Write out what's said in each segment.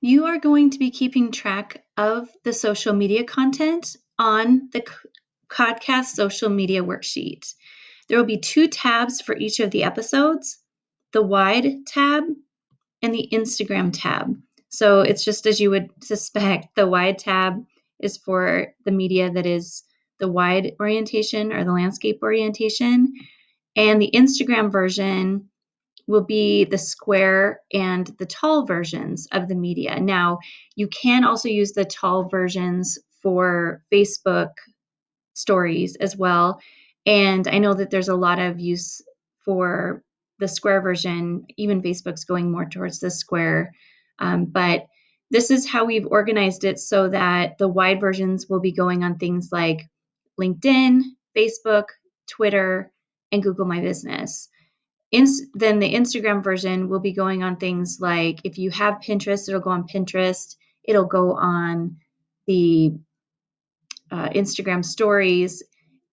you are going to be keeping track of the social media content on the Codcast social media worksheet. There will be two tabs for each of the episodes, the wide tab and the Instagram tab. So it's just as you would suspect, the wide tab is for the media that is the wide orientation or the landscape orientation. And the Instagram version will be the square and the tall versions of the media. Now, you can also use the tall versions for Facebook stories as well. And I know that there's a lot of use for the square version, even Facebook's going more towards the square. Um, but this is how we've organized it so that the wide versions will be going on things like LinkedIn, Facebook, Twitter, and Google My Business. Then the Instagram version will be going on things like if you have Pinterest, it'll go on Pinterest, it'll go on the uh, Instagram stories,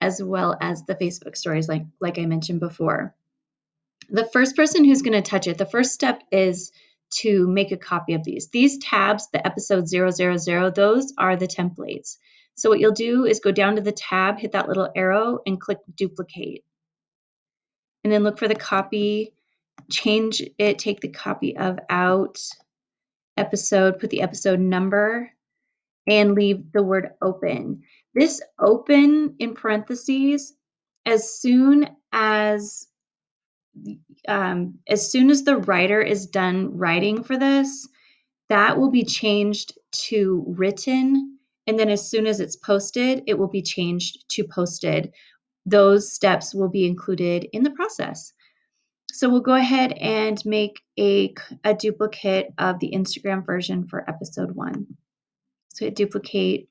as well as the Facebook stories, like, like I mentioned before. The first person who's going to touch it, the first step is to make a copy of these. These tabs, the episode 000, those are the templates. So what you'll do is go down to the tab, hit that little arrow, and click duplicate and then look for the copy, change it, take the copy of out episode, put the episode number, and leave the word open. This open in parentheses, as soon as um, as soon as the writer is done writing for this, that will be changed to written. And then as soon as it's posted, it will be changed to posted those steps will be included in the process. So we'll go ahead and make a, a duplicate of the Instagram version for episode one. So hit duplicate,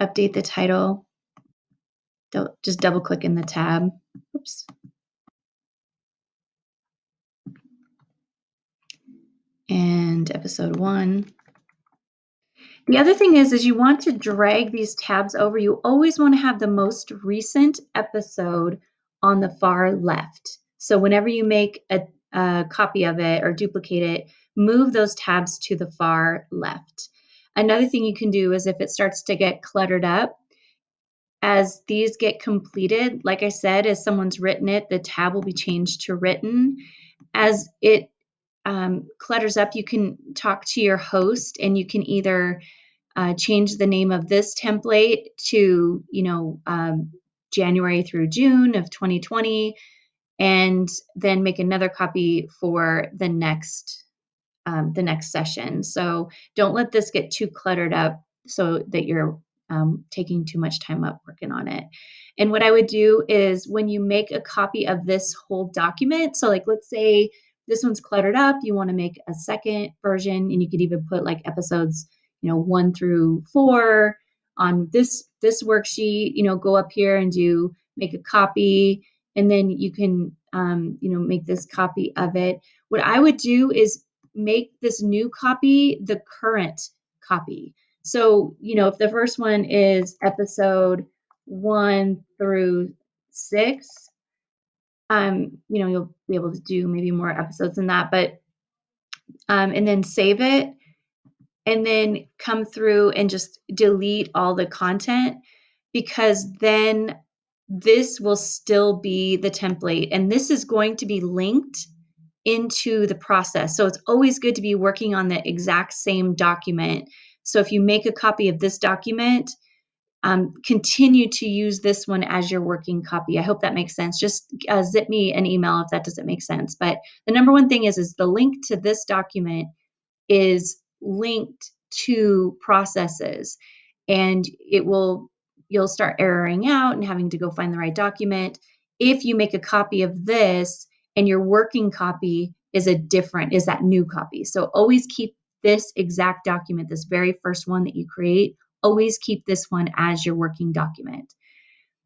update the title, don't just double click in the tab. Oops. And episode one. The other thing is, is you want to drag these tabs over. You always want to have the most recent episode on the far left. So whenever you make a, a copy of it or duplicate it, move those tabs to the far left. Another thing you can do is if it starts to get cluttered up, as these get completed, like I said, as someone's written it, the tab will be changed to written. As it um, clutters up, you can talk to your host and you can either uh, change the name of this template to, you know, um, January through June of 2020, and then make another copy for the next um, the next session. So don't let this get too cluttered up so that you're um, taking too much time up working on it. And what I would do is when you make a copy of this whole document, so like let's say this one's cluttered up, you want to make a second version, and you could even put like episodes you know, one through four on this this worksheet, you know, go up here and do make a copy, and then you can, um, you know, make this copy of it. What I would do is make this new copy the current copy. So, you know, if the first one is episode one through six, um, you know, you'll be able to do maybe more episodes than that, but, um, and then save it and then come through and just delete all the content because then this will still be the template and this is going to be linked into the process. So it's always good to be working on the exact same document. So if you make a copy of this document, um, continue to use this one as your working copy. I hope that makes sense. Just uh, zip me an email if that doesn't make sense. But the number one thing is, is the link to this document is linked to processes. And it will you'll start erroring out and having to go find the right document. If you make a copy of this and your working copy is a different is that new copy. So always keep this exact document this very first one that you create always keep this one as your working document.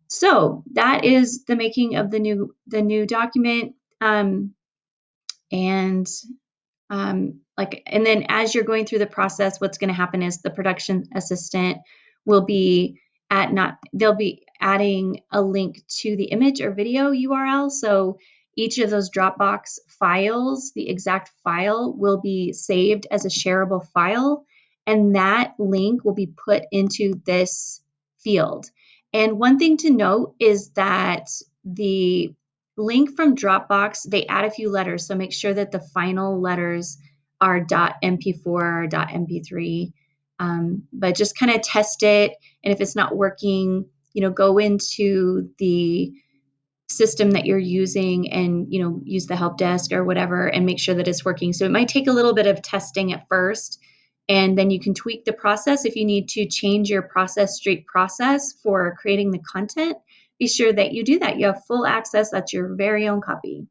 So that is the making of the new the new document. Um, and um, like and then as you're going through the process what's going to happen is the production assistant will be at not they'll be adding a link to the image or video url so each of those Dropbox files, the exact file will be saved as a shareable file, and that link will be put into this field. And one thing to note is that the link from Dropbox, they add a few letters, so make sure that the final letters are .mp4 or .mp3. Um, but just kind of test it, and if it's not working, you know, go into the system that you're using and you know use the help desk or whatever and make sure that it's working so it might take a little bit of testing at first and then you can tweak the process if you need to change your process street process for creating the content be sure that you do that. You have full access. That's your very own copy